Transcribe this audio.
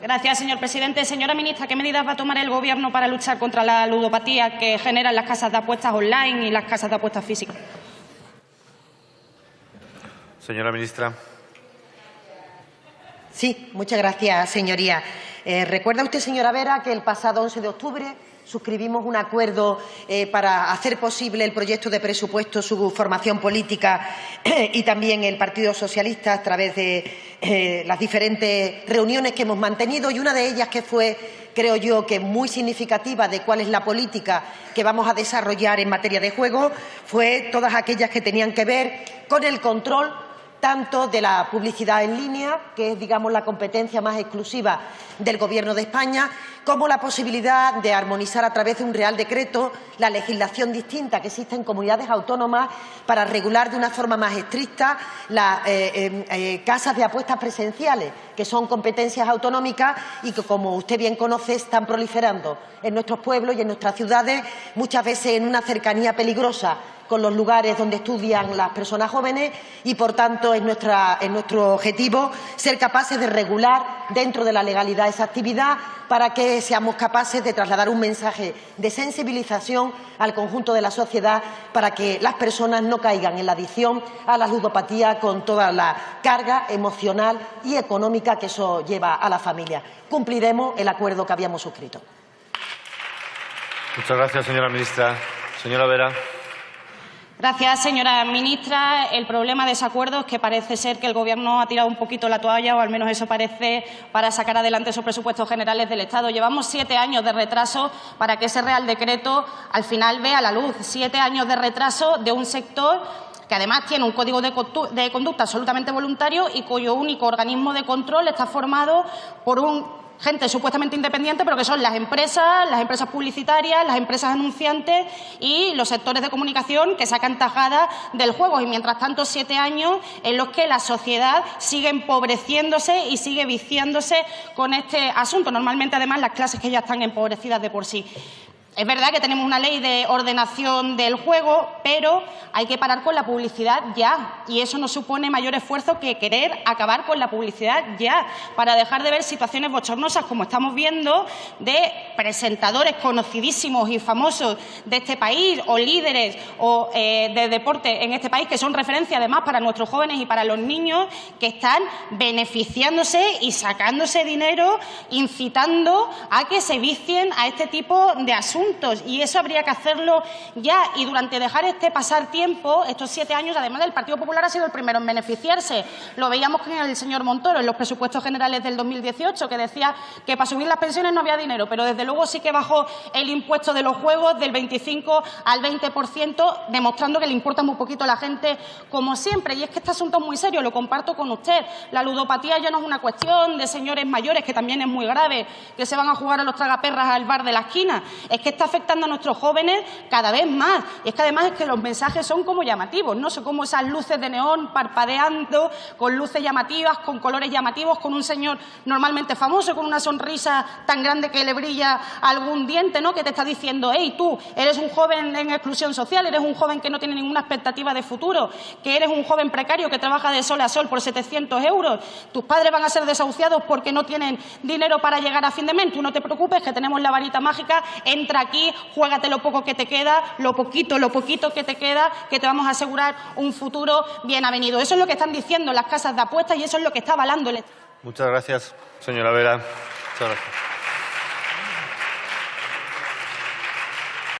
Gracias, señor presidente. Señora ministra, ¿qué medidas va a tomar el Gobierno para luchar contra la ludopatía que generan las casas de apuestas online y las casas de apuestas físicas? Señora ministra. Sí, muchas gracias, señoría. Eh, ¿Recuerda usted, señora Vera, que el pasado 11 de octubre suscribimos un acuerdo eh, para hacer posible el proyecto de presupuesto, su formación política y también el Partido Socialista a través de eh, las diferentes reuniones que hemos mantenido y una de ellas que fue, creo yo, que muy significativa de cuál es la política que vamos a desarrollar en materia de juego fue todas aquellas que tenían que ver con el control tanto de la publicidad en línea, que es, digamos, la competencia más exclusiva del Gobierno de España, como la posibilidad de armonizar a través de un Real Decreto la legislación distinta que existe en comunidades autónomas para regular de una forma más estricta las eh, em, eh, casas de apuestas presenciales, que son competencias autonómicas y que, como usted bien conoce, están proliferando en nuestros pueblos y en nuestras ciudades, muchas veces en una cercanía peligrosa con los lugares donde estudian las personas jóvenes y, por tanto, es, nuestro objetivo ser capaces de regular dentro de la legalidad esa actividad para que seamos capaces de trasladar un mensaje de sensibilización al conjunto de la sociedad para que las personas no caigan en la adicción a la ludopatía con toda la carga emocional y económica que eso lleva a la familia. Cumpliremos el acuerdo que habíamos suscrito. Muchas gracias, señora ministra. Señora Vera. Gracias, señora ministra. El problema de ese acuerdo es que parece ser que el Gobierno ha tirado un poquito la toalla, o al menos eso parece, para sacar adelante esos presupuestos generales del Estado. Llevamos siete años de retraso para que ese Real Decreto al final vea la luz. Siete años de retraso de un sector que además tiene un código de conducta absolutamente voluntario y cuyo único organismo de control está formado por un gente supuestamente independiente, pero que son las empresas, las empresas publicitarias, las empresas anunciantes y los sectores de comunicación que sacan tajada del juego. Y mientras tanto, siete años en los que la sociedad sigue empobreciéndose y sigue viciándose con este asunto. Normalmente, además, las clases que ya están empobrecidas de por sí. Es verdad que tenemos una ley de ordenación del juego, pero hay que parar con la publicidad ya. Y eso no supone mayor esfuerzo que querer acabar con la publicidad ya, para dejar de ver situaciones bochornosas como estamos viendo de presentadores conocidísimos y famosos de este país o líderes o, eh, de deporte en este país que son referencia además para nuestros jóvenes y para los niños que están beneficiándose y sacándose dinero, incitando a que se vicien a este tipo de asuntos y eso habría que hacerlo ya. Y durante dejar este pasar tiempo, estos siete años, además del Partido Popular ha sido el primero en beneficiarse. Lo veíamos con el señor Montoro en los presupuestos generales del 2018, que decía que para subir las pensiones no había dinero, pero desde luego sí que bajó el impuesto de los juegos del 25 al 20%, demostrando que le importa muy poquito a la gente, como siempre. Y es que este asunto es muy serio, lo comparto con usted. La ludopatía ya no es una cuestión de señores mayores, que también es muy grave, que se van a jugar a los tragaperras al bar de la esquina. Es que está afectando a nuestros jóvenes cada vez más. Y es que además es que los mensajes son como llamativos, ¿no? Son como esas luces de neón parpadeando, con luces llamativas, con colores llamativos, con un señor normalmente famoso, con una sonrisa tan grande que le brilla algún diente, ¿no? Que te está diciendo, hey, tú, eres un joven en exclusión social, eres un joven que no tiene ninguna expectativa de futuro, que eres un joven precario que trabaja de sol a sol por 700 euros, tus padres van a ser desahuciados porque no tienen dinero para llegar a fin de mes, tú no te preocupes que tenemos la varita mágica, aquí, juégate lo poco que te queda, lo poquito, lo poquito que te queda, que te vamos a asegurar un futuro bien avenido. Eso es lo que están diciendo las casas de apuestas y eso es lo que está avalando el Muchas gracias, señora Vera. Muchas gracias.